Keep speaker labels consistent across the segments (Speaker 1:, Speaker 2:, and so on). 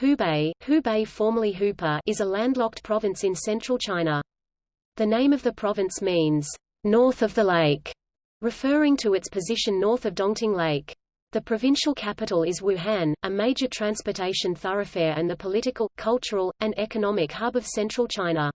Speaker 1: Hubei, Hubei formerly Hupeh, is a landlocked province in central China. The name of the province means, north of the lake, referring to its position north of Dongting Lake. The provincial capital is Wuhan, a major transportation thoroughfare and the political, cultural, and economic hub of central China.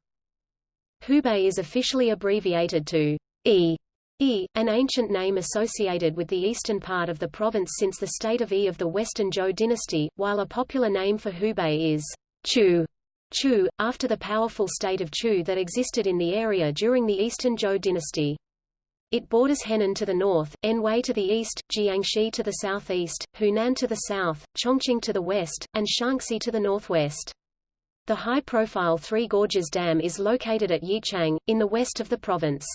Speaker 1: Hubei is officially abbreviated to E Yi, an ancient name associated with the eastern part of the province since the state of E of the Western Zhou dynasty, while a popular name for Hubei is Chu, Chu, after the powerful state of Chu that existed in the area during the Eastern Zhou dynasty. It borders Henan to the north, Anhui to the east, Jiangxi to the southeast, Hunan to the south, Chongqing to the west, and Shaanxi to the northwest. The high-profile Three Gorges Dam is located at Yichang, in the west of the province.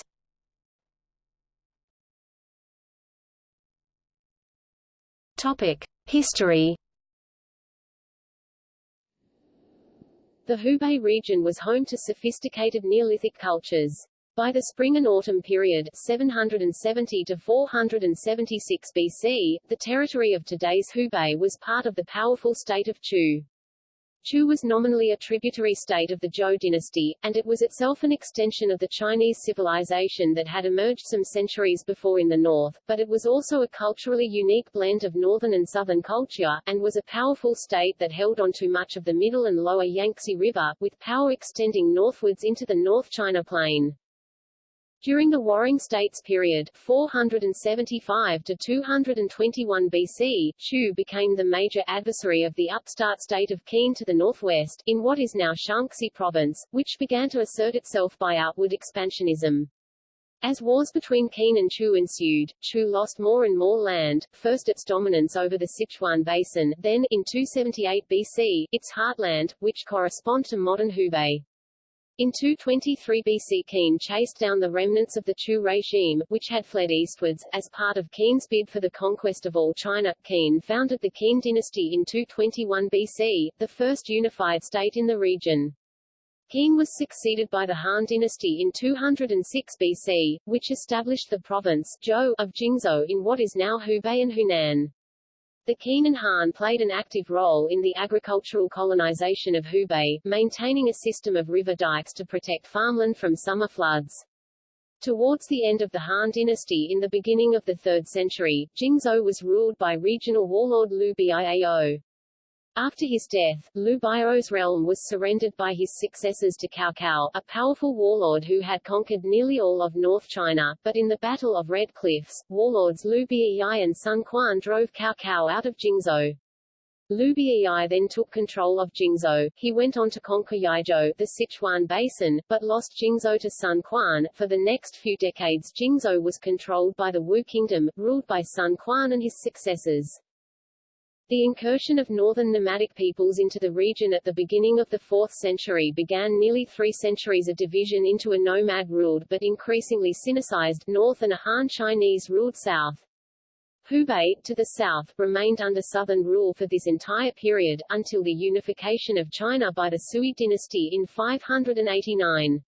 Speaker 1: History.
Speaker 2: The Hubei region was home to sophisticated Neolithic cultures. By the spring and autumn period 770 to 476 BC, the territory of today's Hubei was part of the powerful state of Chu. Chu was nominally a tributary state of the Zhou dynasty, and it was itself an extension of the Chinese civilization that had emerged some centuries before in the north, but it was also a culturally unique blend of northern and southern culture, and was a powerful state that held on to much of the middle and lower Yangtze River, with power extending northwards into the North China Plain. During the Warring States period 475 to 221 BC, Chu became the major adversary of the upstart state of Qin to the northwest, in what is now Shaanxi province, which began to assert itself by outward expansionism. As wars between Qin and Chu ensued, Chu lost more and more land, first its dominance over the Sichuan Basin, then, in 278 BC, its heartland, which correspond to modern Hubei. In 223 BC Qin chased down the remnants of the Chu regime, which had fled eastwards, as part of Qin's bid for the conquest of all China. Qin founded the Qin dynasty in 221 BC, the first unified state in the region. Qin was succeeded by the Han dynasty in 206 BC, which established the province Zhou of Jingzhou in what is now Hubei and Hunan. The and Han played an active role in the agricultural colonization of Hubei, maintaining a system of river dikes to protect farmland from summer floods. Towards the end of the Han dynasty in the beginning of the 3rd century, Jingzhou was ruled by regional warlord Liu Biao. After his death, Liu Biao's realm was surrendered by his successors to Cao Cao, a powerful warlord who had conquered nearly all of North China, but in the Battle of Red Cliffs, warlords Liu Bei and Sun Quan drove Cao Cao out of Jingzhou. Liu Bei then took control of Jingzhou. He went on to conquer Yizhou, the Sichuan Basin, but lost Jingzhou to Sun Quan. For the next few decades Jingzhou was controlled by the Wu Kingdom, ruled by Sun Quan and his successors. The incursion of northern nomadic peoples into the region at the beginning of the 4th century began nearly three centuries of division into a nomad-ruled but increasingly Sinicized north and a Han Chinese-ruled south. Hubei, to the south, remained under southern rule for this entire period, until the unification of China by the Sui dynasty in 589.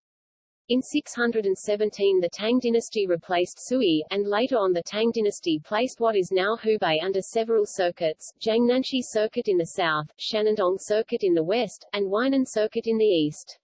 Speaker 2: In 617 the Tang dynasty replaced Sui, and later on the Tang dynasty placed what is now Hubei under several circuits, Jiangnanxi Circuit in the south, Shanandong Circuit in the west, and Huainan Circuit in the east.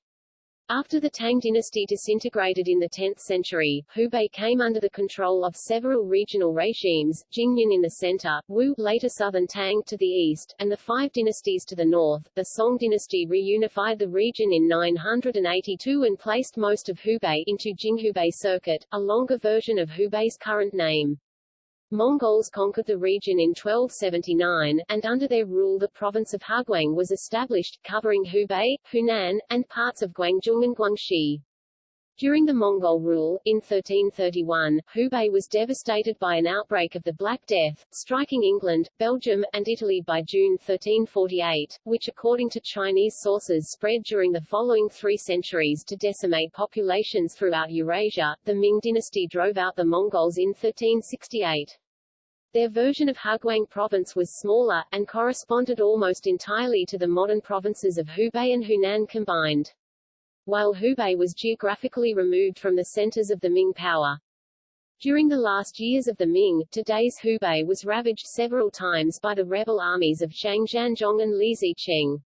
Speaker 2: After the Tang dynasty disintegrated in the 10th century, Hubei came under the control of several regional regimes, Jingnan in the center, Wu later southern Tang to the east, and the five dynasties to the north. The Song dynasty reunified the region in 982 and placed most of Hubei into Jinghubei Circuit, a longer version of Hubei's current name. Mongols conquered the region in 1279, and under their rule the province of Huguang was established, covering Hubei, Hunan, and parts of Guangzhou and Guangxi. During the Mongol rule, in 1331, Hubei was devastated by an outbreak of the Black Death, striking England, Belgium, and Italy by June 1348, which according to Chinese sources spread during the following three centuries to decimate populations throughout Eurasia. The Ming dynasty drove out the Mongols in 1368. Their version of Huguang province was smaller, and corresponded almost entirely to the modern provinces of Hubei and Hunan combined. While Hubei was geographically removed from the centers of the Ming power, During the last years of the Ming, today's Hubei was ravaged several times by the rebel armies of Zhang Xianzhong and Li Zicheng.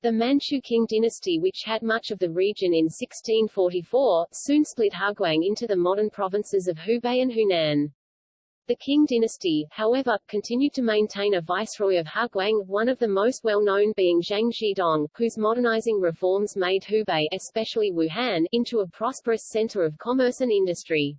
Speaker 2: The Manchu Qing dynasty which had much of the region in 1644, soon split Huguang into the modern provinces of Hubei and Hunan. The Qing dynasty, however, continued to maintain a viceroy of Huguang, one of the most well-known being Zhang Zhidong, whose modernizing reforms made Hubei, especially Wuhan, into a prosperous center of commerce and industry.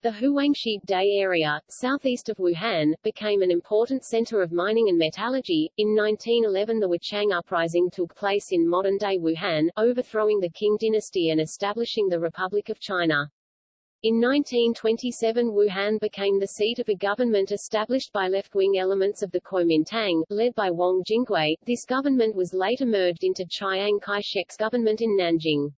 Speaker 2: The Huangshi Day area, southeast of Wuhan, became an important center of mining and metallurgy. In 1911 the Wuchang Uprising took place in modern-day Wuhan, overthrowing the Qing dynasty and establishing the Republic of China. In 1927 Wuhan became the seat of a government established by left-wing elements of the Kuomintang, led by Wang Jingwei. This government was later merged into Chiang Kai-shek's government in Nanjing.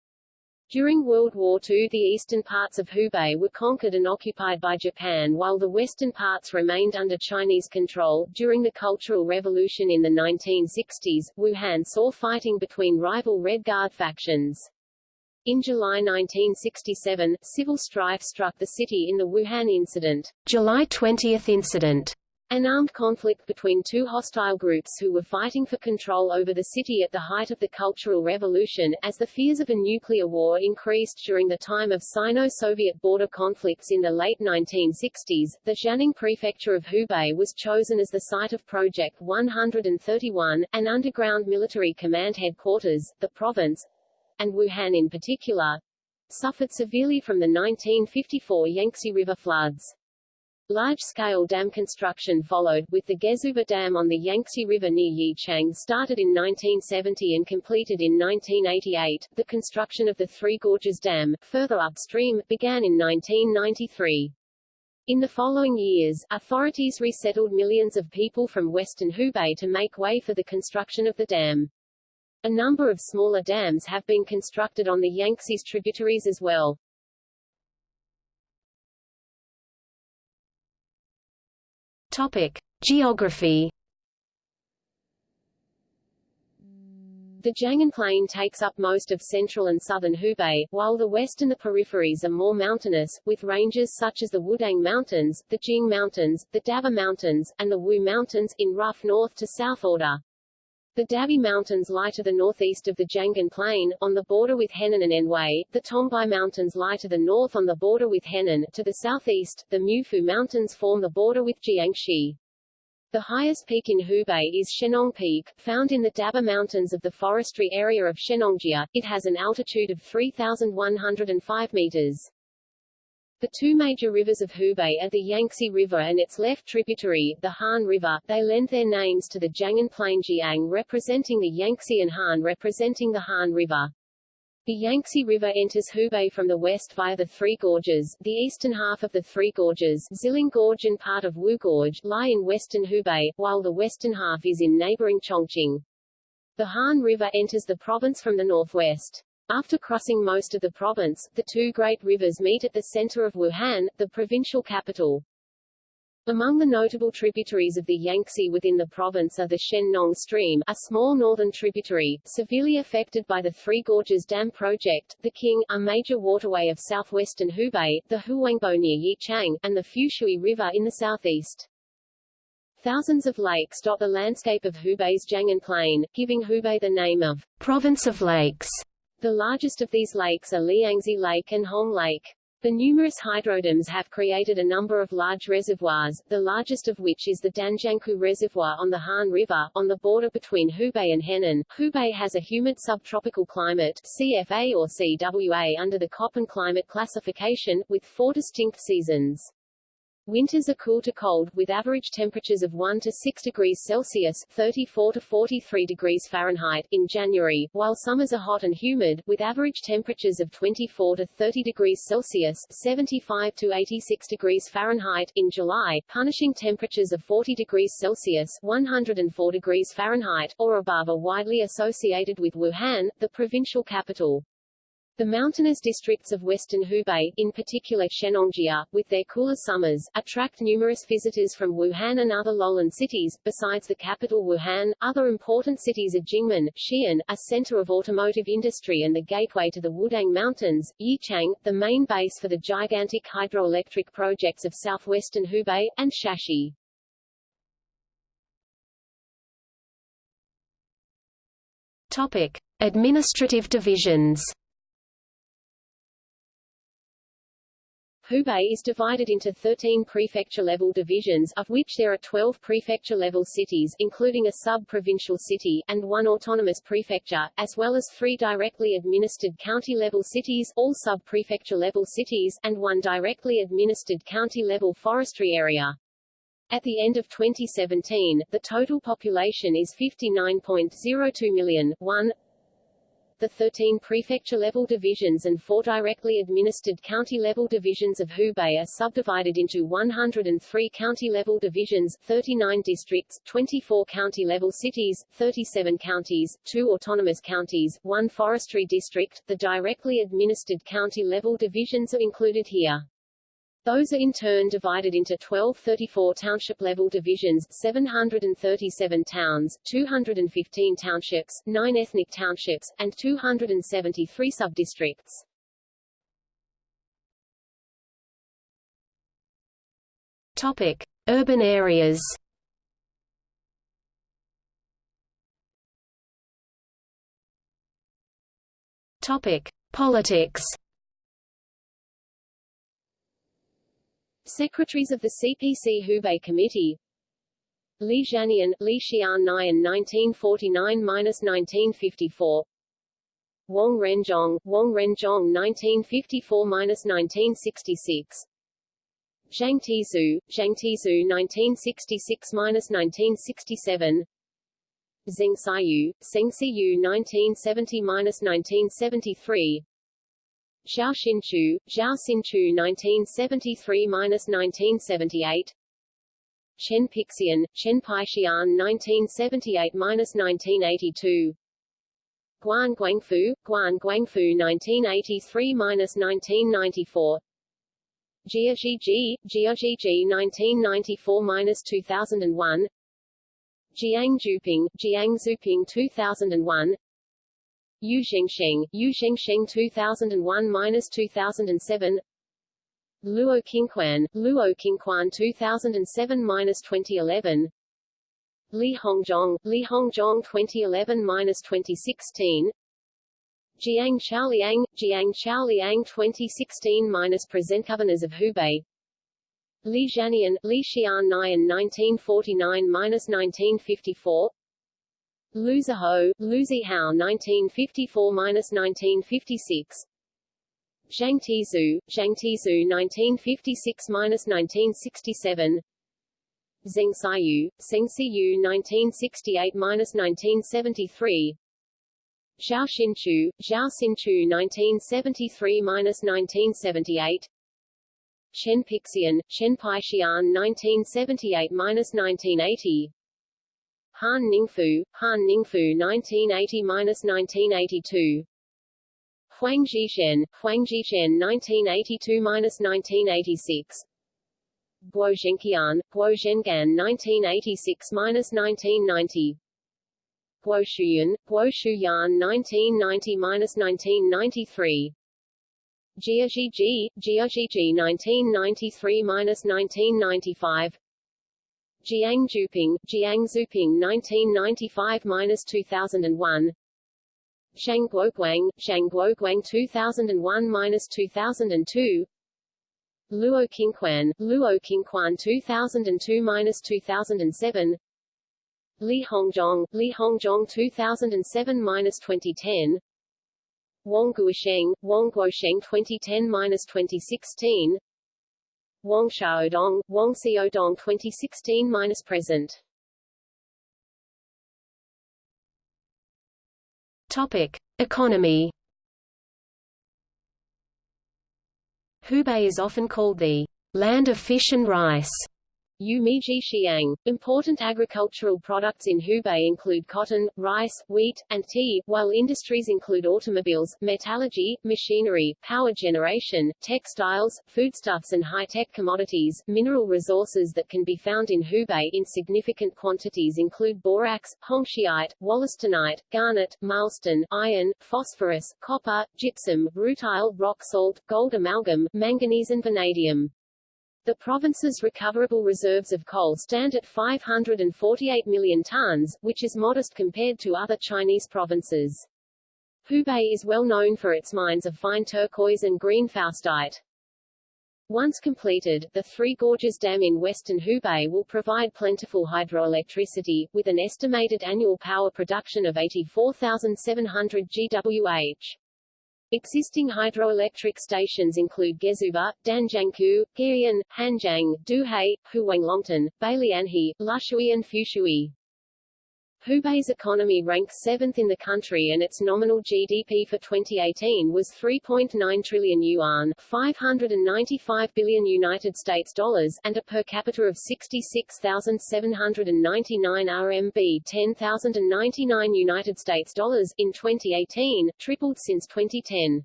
Speaker 2: During World War II the eastern parts of Hubei were conquered and occupied by Japan while the western parts remained under Chinese control. During the Cultural Revolution in the 1960s, Wuhan saw fighting between rival Red Guard factions. In July 1967, civil strife struck the city in the Wuhan incident.
Speaker 1: July 20 incident
Speaker 2: an armed conflict between two hostile groups who were fighting for control over the city at the height of the Cultural Revolution, as the fears of a nuclear war increased during the time of Sino-Soviet border conflicts in the late 1960s, the Xianning prefecture of Hubei was chosen as the site of Project 131, an underground military command headquarters, the province, and Wuhan in particular, suffered severely from the 1954 Yangtze River floods. Large-scale dam construction followed, with the Gezhouba Dam on the Yangtze River near Yichang started in 1970 and completed in 1988. The construction of the Three Gorges Dam, further upstream, began in 1993. In the following years, authorities resettled millions of people from western Hubei to make way for the construction of the dam. A number of smaller dams have been constructed on the Yangtze's tributaries as well.
Speaker 1: Topic: Geography.
Speaker 2: The Jianghan Plain takes up most of central and southern Hubei, while the west and the peripheries are more mountainous, with ranges such as the Wudang Mountains, the Jing Mountains, the Daba Mountains, and the Wu Mountains, in rough north to south order. The Dabie Mountains lie to the northeast of the Jianghan Plain, on the border with Henan and Anhui. The Tongbai Mountains lie to the north on the border with Henan. To the southeast, the Mufu Mountains form the border with Jiangxi. The highest peak in Hubei is Shennong Peak, found in the Daba Mountains of the forestry area of Shennongjia. It has an altitude of 3,105 meters. The two major rivers of Hubei are the Yangtze River and its left tributary, the Han River. They lend their names to the Jianghan Plain Jiang representing the Yangtze and Han representing the Han River. The Yangtze River enters Hubei from the west via the Three Gorges. The eastern half of the Three Gorges, Xiling Gorge and part of Wu Gorge, lie in western Hubei, while the western half is in neighboring Chongqing. The Han River enters the province from the northwest. After crossing most of the province, the two great rivers meet at the center of Wuhan, the provincial capital. Among the notable tributaries of the Yangtze within the province are the Shennong stream, a small northern tributary, severely affected by the Three Gorges Dam project, the Qing, a major waterway of southwestern Hubei, the Huangbo near Yichang, and the Fushui River in the southeast. Thousands of lakes dot the landscape of Hubei's Jianghan Plain, giving Hubei the name of province of lakes. The largest of these lakes are Liangzi Lake and Hong Lake. The numerous hydrodams have created a number of large reservoirs, the largest of which is the Danjiangkou Reservoir on the Han River, on the border between Hubei and Henan. Hubei has a humid subtropical climate CFA or CWA under the Köppen climate classification, with four distinct seasons. Winters are cool to cold, with average temperatures of 1 to 6 degrees Celsius 34 to 43 degrees Fahrenheit in January, while summers are hot and humid, with average temperatures of 24 to 30 degrees Celsius 75 to 86 degrees Fahrenheit in July, punishing temperatures of 40 degrees Celsius 104 degrees Fahrenheit, or above are widely associated with Wuhan, the provincial capital. The mountainous districts of western Hubei, in particular Shennongjia, with their cooler summers, attract numerous visitors from Wuhan and other lowland cities. Besides the capital Wuhan, other important cities are Jingmen, Xi'an, a center of automotive industry and the gateway to the Wudang Mountains, Yichang, the main base for the gigantic hydroelectric projects of southwestern Hubei, and Shashi.
Speaker 1: Topic: Administrative divisions.
Speaker 2: Hubei is divided into 13 prefecture-level divisions, of which there are 12 prefecture-level cities including a sub-provincial city, and one autonomous prefecture, as well as three directly administered county-level cities all sub-prefecture-level cities, and one directly administered county-level forestry area. At the end of 2017, the total population is 59.02 million, 1, the 13 prefecture-level divisions and four directly administered county-level divisions of Hubei are subdivided into 103 county-level divisions, 39 districts, 24 county-level cities, 37 counties, two autonomous counties, one forestry district. The directly administered county-level divisions are included here. Those are in turn divided into 12 34 township-level divisions, 737 towns, 215 townships, 9 ethnic townships, and 273 subdistricts.
Speaker 1: Topic: Urban areas. Topic: Politics.
Speaker 2: Secretaries of the CPC Hubei Committee. Li Xiannian, Li Xian Nian 1949–1954 Wang Renzhong, Wang Renzhong 1954–1966 Zhang Tizhu, Zhang Tizhu 1966–1967 Zheng Xiyu, Zheng Xiyu 1970–1973 Zhao Xinchu, Zhao Xinchu 1973–1978 Chen Pixian, Chen Pixian 1978–1982 Guan Guangfu, Guan Guangfu 1983–1994 Jia Zhiji, Jia Zhiji 1994–2001 Jiang Zuping, Jiang Zuping 2001 Yu Zhengsheng, Yu Zhengsheng 2001-2007 Luo Qingquan, Luo Qingquan 2007-2011 Li Hongzhong, Li Hongzhong 2011-2016 Jiang Chaoliang, Jiang Chaoliang 2016-present Governors of Hubei. Li Xiannian, Li Xian Nian 1949-1954 Lu Zihou, Lu Zihao 1954–1956 Zhang Tizhu, Zhang Tizhu 1956–1967 Zheng Xiyu, Zheng Xiyu 1968–1973 Zhao Xinchu, Zhao Xinchu 1973–1978 Chen Pixian, Chen Pixian 1978–1980 Han Ningfu, Han Ningfu 1980–1982 Huang Jishen, Huang Jishen 1982–1986 Guo Zhenqian, Guo Zhengan 1986–1990 Guo Shuyan, Guo Shuyan 1990–1993 Jia Zhiji, Jia Zhiji 1993–1995 Jiang Zuping, Jiang Zuping 1995–2001 Shang Guoguang, Shang Guoguang 2001–2002 Luo Qingquan, Luo Qingquan 2002–2007 Li Hongzhong, Li Hongzhong 2007–2010 Wang Guosheng, Wang Guosheng 2010–2016 Wang Xiaodong, Wang Xiaodong 2016-present.
Speaker 1: Topic: Economy. Hubei is often called the land of fish and rice
Speaker 2: Yumiji Xiang. Important agricultural products in Hubei include cotton, rice, wheat, and tea, while industries include automobiles, metallurgy, machinery, power generation, textiles, foodstuffs and high-tech commodities. Mineral resources that can be found in Hubei in significant quantities include borax, hongshiite, wollastonite, garnet, marlstone, iron, phosphorus, copper, gypsum, rutile, rock salt, gold amalgam, manganese and vanadium. The province's recoverable reserves of coal stand at 548 million tons, which is modest compared to other Chinese provinces. Hubei is well known for its mines of fine turquoise and green faustite. Once completed, the Three Gorges Dam in western Hubei will provide plentiful hydroelectricity, with an estimated annual power production of 84,700 GWh. Existing hydroelectric stations include Gezhouba, Danjiangkou, Guiyan, Hanjiang, Duhai, Huanglongtan, Bailianhe, Lushui and Fushui. Hubei's economy ranks seventh in the country and its nominal GDP for 2018 was 3.9 trillion yuan 595 billion United States dollars and a per capita of 66,799 RMB 10,099 United States dollars in 2018, tripled since 2010.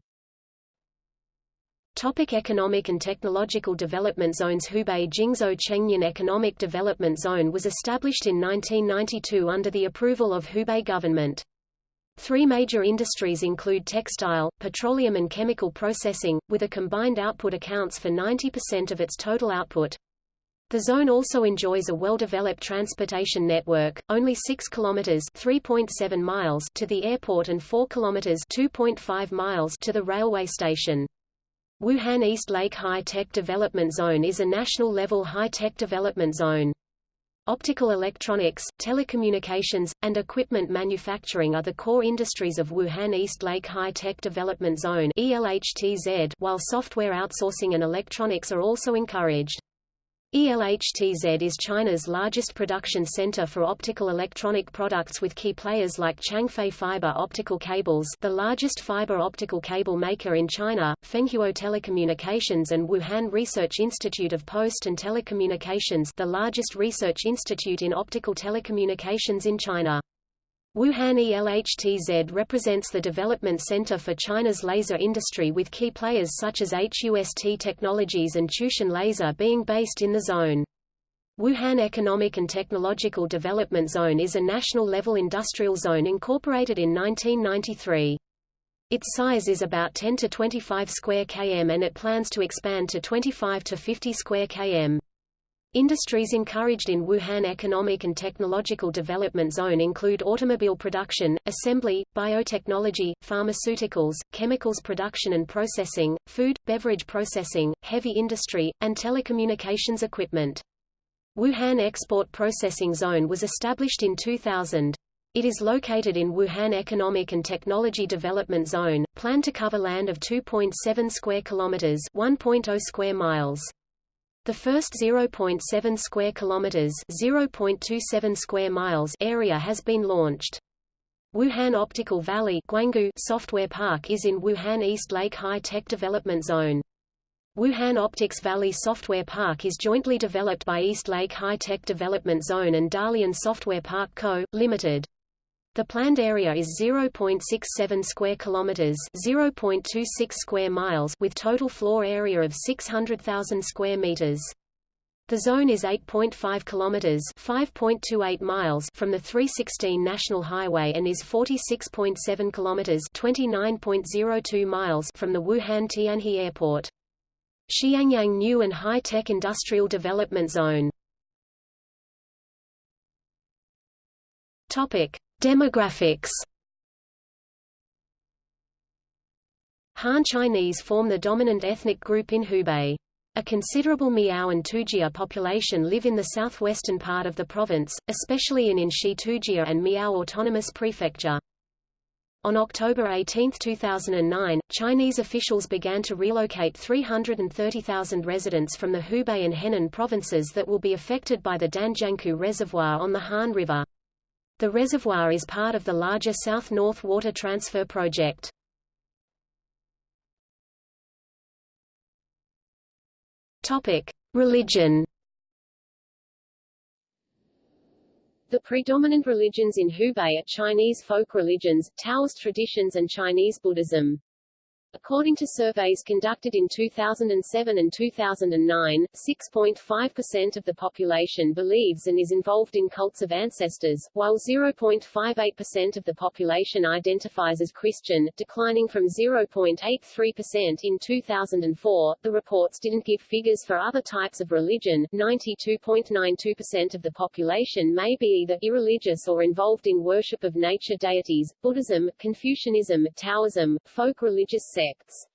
Speaker 1: Topic economic and technological development zones Hubei Jingzhou Chengnian Economic Development Zone was established in 1992 under the approval of Hubei government. Three major industries include textile, petroleum and chemical processing, with a combined output accounts for 90% of its total output. The zone also enjoys a well-developed transportation network, only 6 kilometers (3.7 miles) to the airport and 4 kilometers (2.5 miles) to the railway station. Wuhan East Lake High-Tech Development Zone is a national-level high-tech development zone. Optical electronics, telecommunications, and equipment manufacturing are the core industries of Wuhan East Lake High-Tech Development Zone while software outsourcing and electronics are also encouraged. ELHTZ is China's largest production center for optical electronic products with key players like Changfei Fiber Optical Cables the largest fiber optical cable maker in China, Fenghuo Telecommunications and Wuhan Research Institute of Post and Telecommunications the largest research institute in optical telecommunications in China. Wuhan ELHTZ represents the development center for China's laser industry with key players such as HUST Technologies and Chutian Laser being based in the zone. Wuhan Economic and Technological Development Zone is a national-level industrial zone incorporated in 1993. Its size is about 10 to 25 square km and it plans to expand to 25 to 50 square km. Industries encouraged in Wuhan Economic and Technological Development Zone include automobile production, assembly, biotechnology, pharmaceuticals, chemicals production and processing, food, beverage processing, heavy industry, and telecommunications equipment. Wuhan Export Processing Zone was established in 2000. It is located in Wuhan Economic and Technology Development Zone, planned to cover land of 2.7 square kilometers, 1.0 square miles. The first 0.7 square kilometers, 0.27 square miles area has been launched. Wuhan Optical Valley Guanggu Software Park is in Wuhan East Lake High Tech Development Zone. Wuhan Optics Valley Software Park is jointly developed by East Lake High Tech Development Zone and Dalian Software Park Co., Limited. The planned area is 0.67 square kilometers, 0.26 square miles with total floor area of 600,000 square meters. The zone is 8.5 kilometers, 5.28 miles from the 316 National Highway and is 46.7 kilometers, 29.02 miles from the Wuhan Tianhe Airport. Xiangyang New and High-Tech Industrial Development Zone. Topic: Demographics Han Chinese form the dominant ethnic group in Hubei. A considerable Miao and Tujia population live in the southwestern part of the province, especially in Enshi Tujia and Miao Autonomous Prefecture. On October 18, 2009, Chinese officials began to relocate 330,000 residents from the Hubei and Henan provinces that will be affected by the Danjiangkou Reservoir on the Han River. The reservoir is part of the larger South-North Water Transfer Project. Religion The predominant religions in Hubei are Chinese folk religions, Taoist traditions and Chinese Buddhism. According to surveys conducted in 2007 and 2009, 6.5% of the population believes and is involved in cults of ancestors, while 0.58% of the population identifies as Christian, declining from 0.83% in 2004. The reports didn't give figures for other types of religion. 92.92% of the population may be either irreligious or involved in worship of nature deities, Buddhism, Confucianism, Taoism, folk religious sects.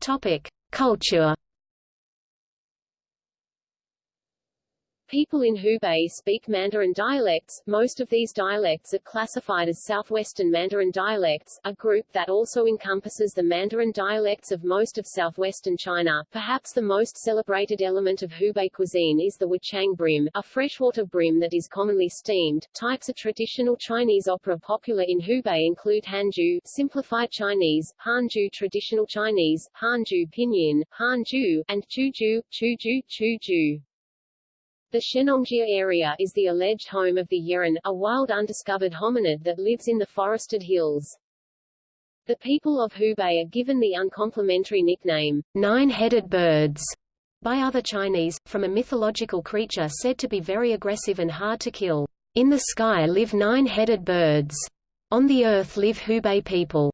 Speaker 2: Topic: Culture.
Speaker 1: People in Hubei speak Mandarin dialects. Most of these dialects are classified as Southwestern Mandarin dialects, a group that also encompasses the Mandarin dialects of most of southwestern China. Perhaps the most celebrated element of Hubei cuisine is the wuchang bream, a freshwater bream that is commonly steamed. Types of traditional Chinese opera popular in Hubei include Hanju, simplified Chinese, Hanju traditional Chinese, Hanju pinyin, Hanju, and Chuju, Chuju, Chuju. The Shennongjia area is the alleged home of the Yeren, a wild undiscovered hominid that lives in the forested hills. The people of Hubei are given the uncomplimentary nickname, nine-headed birds, by other Chinese, from a mythological creature said to be very aggressive and hard to kill. In the sky live nine-headed birds. On the earth live Hubei people.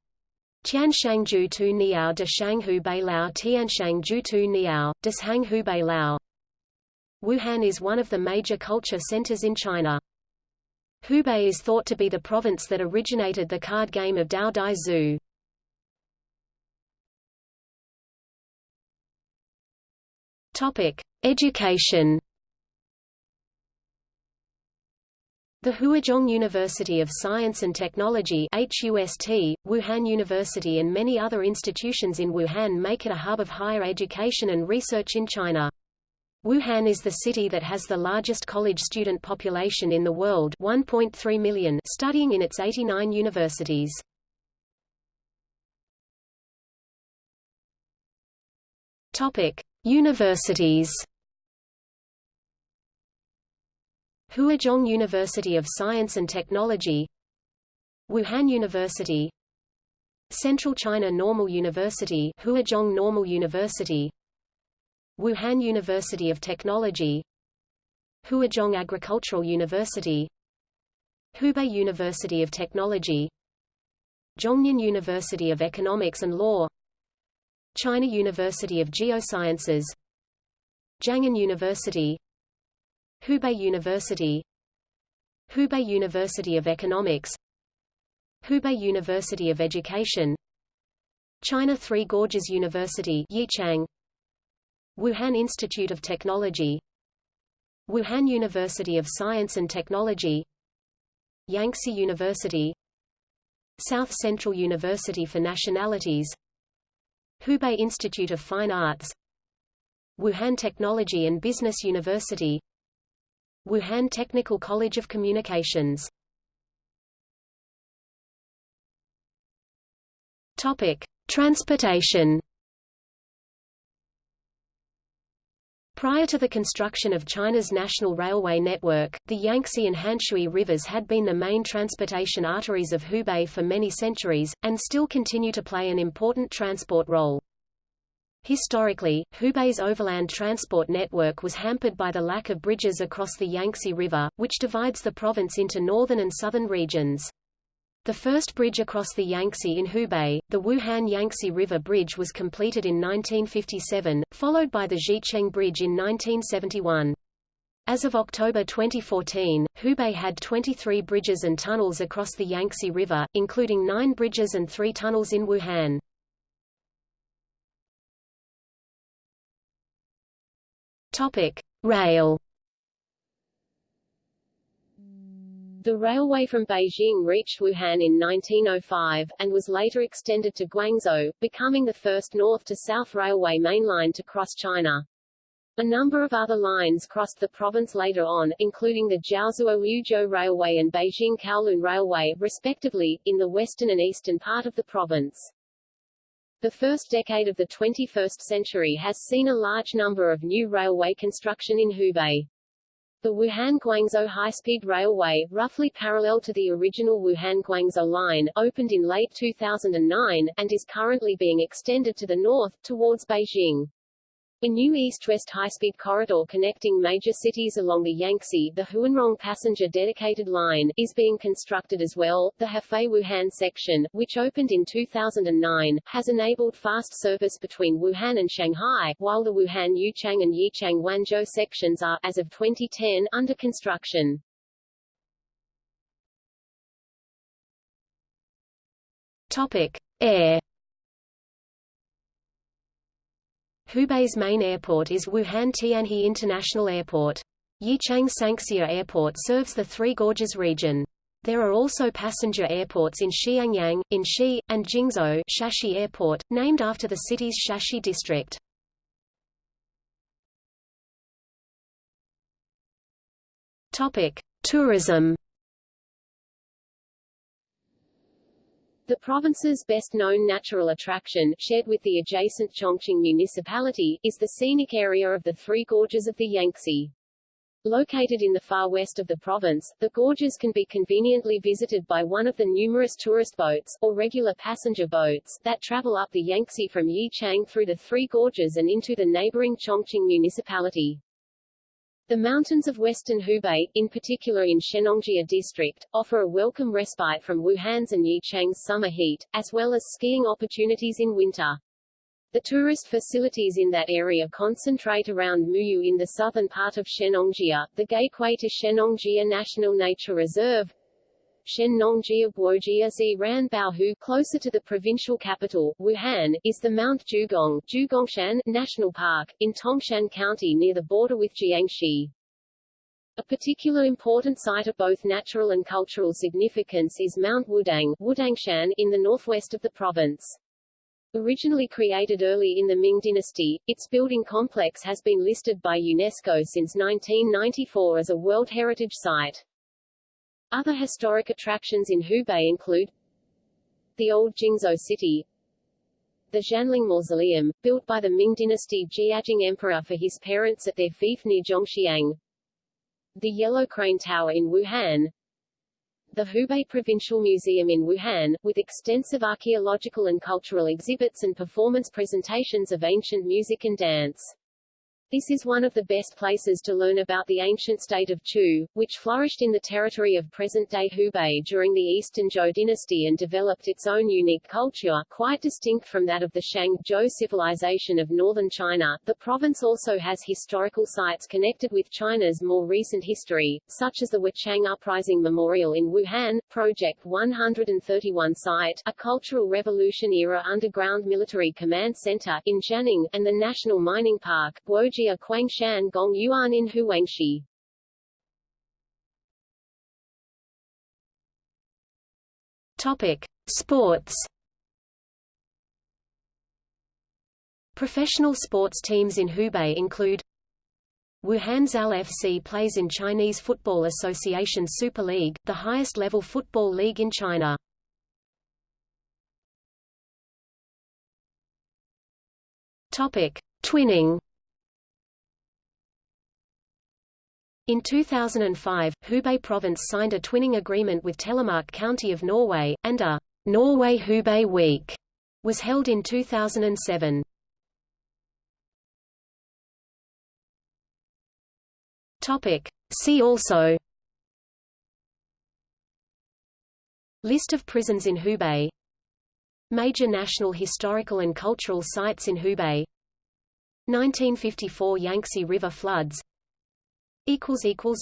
Speaker 1: Tianshang Ju Tu Niao de Shang Hubei Lao Tianshang Ju Tu Niao, Deshang Hubei Lao. Wuhan is one of the major culture centers in China. Hubei is thought to be the province that originated the card game of Dou Di Zhu. Topic: Education. The Huazhong University of Science and Technology HUST, Wuhan University and many other institutions in Wuhan make it a hub of higher education and research in China. Wuhan is the city that has the largest college student population in the world 1.3 million studying in its 89 universities. Universities. Huazhong University of Science and Technology Wuhan University Central China Normal University Huazhong Normal University Wuhan University of Technology Huazhong Agricultural University Hubei University of Technology Zhongnan University of Economics and Law China University of Geosciences Jianghan University Hubei University Hubei University of Economics Hubei University of Education China Three Gorges University Yichang Wuhan Institute of Technology Wuhan University of Science and Technology Yangtze University South Central University for Nationalities Hubei Institute of Fine Arts Wuhan Technology and Business University Wuhan Technical College of Communications. Topic: Transportation Prior to the construction of China's national railway network, the Yangtze and Hanshui rivers had been the main transportation arteries of Hubei for many centuries, and still continue to play an important transport role. Historically, Hubei's overland transport network was hampered by the lack of bridges across the Yangtze River, which divides the province into northern and southern regions. The first bridge across the Yangtze in Hubei, the Wuhan Yangtze River Bridge was completed in 1957, followed by the Zhicheng Bridge in 1971. As of October 2014, Hubei had 23 bridges and tunnels across the Yangtze River, including nine bridges and three tunnels in Wuhan. Topic: Rail The railway from Beijing reached Wuhan in 1905, and was later extended to Guangzhou, becoming the first north-to-south railway mainline to cross China. A number of other lines crossed the province later on, including the Jiaozuo-Yuzhou Railway and Beijing-Kowloon Railway, respectively, in the western and eastern part of the province.
Speaker 2: The first decade of the 21st century has seen a large number of new railway construction in Hubei. The Wuhan-Guangzhou high-speed railway, roughly parallel to the original Wuhan-Guangzhou line, opened in late 2009, and is currently being extended to the north, towards Beijing. A new east-west high-speed corridor connecting major cities along the Yangtze, the Huanrong passenger dedicated line, is being constructed as well. The Hefei-Wuhan section, which opened in 2009, has enabled fast service between Wuhan and Shanghai, while the Wuhan-Yichang and Yichang-Wanzhou sections are, as of 2010, under construction.
Speaker 1: Topic: Air Hubei's main airport is Wuhan Tianhe International Airport. Yichang Sanxia Airport serves the Three Gorges region. There are also passenger airports in Xiangyang, in Xi, and Jingzhou Shashi Airport, named after the city's Shashi district. Topic: Tourism
Speaker 2: The province's best-known natural attraction, shared with the adjacent Chongqing municipality, is the scenic area of the Three Gorges of the Yangtze. Located in the far west of the province, the gorges can be conveniently visited by one of the numerous tourist boats, or regular passenger boats, that travel up the Yangtze from Yichang through the Three Gorges and into the neighboring Chongqing municipality. The mountains of western Hubei, in particular in Shennongjia district, offer a welcome respite from Wuhan's and Yichang's summer heat, as well as skiing opportunities in winter. The tourist facilities in that area concentrate around Muyu in the southern part of Shennongjia, the gateway to Shennongjia National Nature Reserve, Shennongjia Guojia Ziran Baohu closer to the provincial capital, Wuhan, is the Mount Zhugong Zhugongshan National Park, in Tongshan County near the border with Jiangxi. A particular important site of both natural and cultural significance is Mount Wudang Wudangshan in the northwest of the province. Originally created early in the Ming dynasty, its building complex has been listed by UNESCO since 1994 as a World Heritage Site. Other historic attractions in Hubei include the Old Jingzhou City, the Xianling Mausoleum, built by the Ming dynasty Jiajing Emperor for his parents at their fief near Zhongxiang, the Yellow Crane Tower in Wuhan, the Hubei Provincial Museum in Wuhan, with extensive archaeological and cultural exhibits and performance presentations of ancient music and dance. This is one of the best places to learn about the ancient state of Chu, which flourished in the territory of present-day Hubei during the Eastern Zhou dynasty and developed its own unique culture, quite distinct from that of the Shang Zhou civilization of northern China. The province also has historical sites connected with China's more recent history, such as the Wuchang Uprising Memorial in Wuhan, Project 131 site, a Cultural Revolution-era underground military command center in Xianning, and the National Mining Park, Guoji Jia Quangshan Gong Yuan in Huangshi.
Speaker 1: Topic: Sports. Professional sports teams in Hubei include Wuhan Zall FC plays in Chinese Football Association Super League, the highest level football league in China. Topic: Twinning. In 2005, Hubei Province signed a twinning agreement with Telemark County of Norway, and a Norway-Hubei Week was held in 2007. Topic. See also List of prisons in Hubei Major national historical and cultural sites in Hubei 1954 Yangtze River floods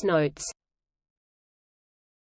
Speaker 1: Notes